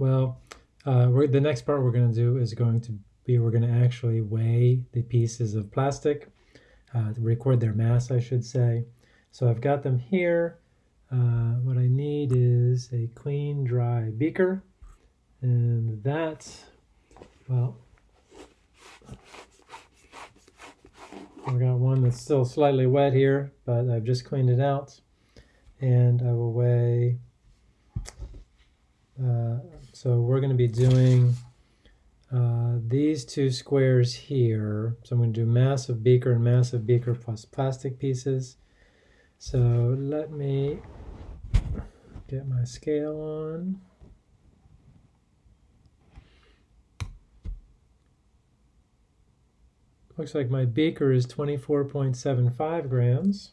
Well, uh, the next part we're going to do is going to be we're going to actually weigh the pieces of plastic, uh, record their mass, I should say. So I've got them here. Uh, what I need is a clean, dry beaker. And that, well, I've got one that's still slightly wet here, but I've just cleaned it out. And I will weigh, so we're going to be doing uh, these two squares here. So I'm going to do massive beaker and massive beaker plus plastic pieces. So let me get my scale on. Looks like my beaker is 24.75 grams.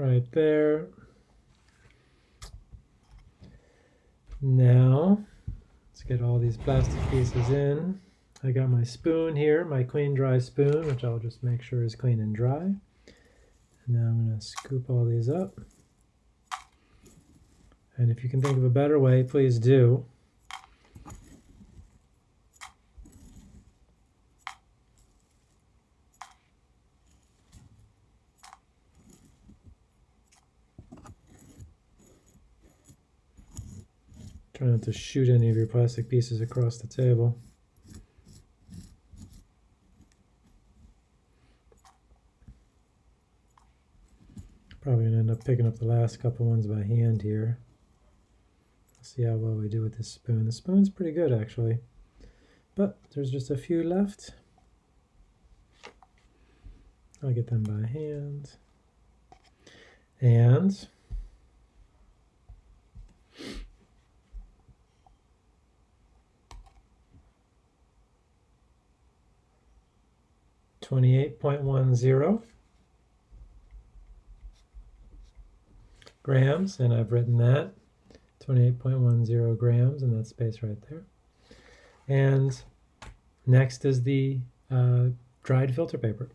Right there. Now, let's get all these plastic pieces in. I got my spoon here, my clean dry spoon, which I'll just make sure is clean and dry. And now I'm going to scoop all these up. And if you can think of a better way, please do. Try not to shoot any of your plastic pieces across the table. Probably gonna end up picking up the last couple ones by hand here. See how well we do with this spoon. The spoon's pretty good actually, but there's just a few left. I'll get them by hand. And 28.10 grams, and I've written that 28.10 grams in that space right there. And next is the uh, dried filter paper.